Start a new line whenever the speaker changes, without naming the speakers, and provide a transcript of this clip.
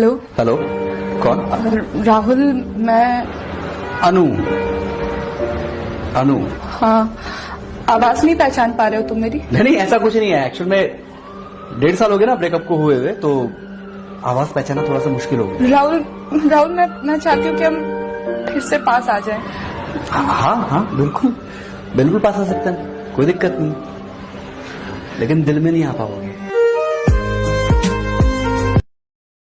Hello.
Hello कौन?
राहुल मैं
अनु। अनु।
हाँ आवाज़ नहीं पहचान पा रहे हो तुम मेरी?
नहीं नहीं ऐसा कुछ नहीं है। एक्चुअल में डेढ़ साल हो गए ना ब्रेकअप को हुए हुए तो आवाज़ पहचाना थोड़ा सा मुश्किल हो गया।
राहुल राहुल मैं मैं चाहती हूँ कि हम फिर से पास आ जाएँ।
हाँ हाँ, हाँ बिल्कुल। बिल्कुल पास आ सकते हैं कोई दिक्कत नहीं। लेकिन दिल में नहीं आ पाओगे।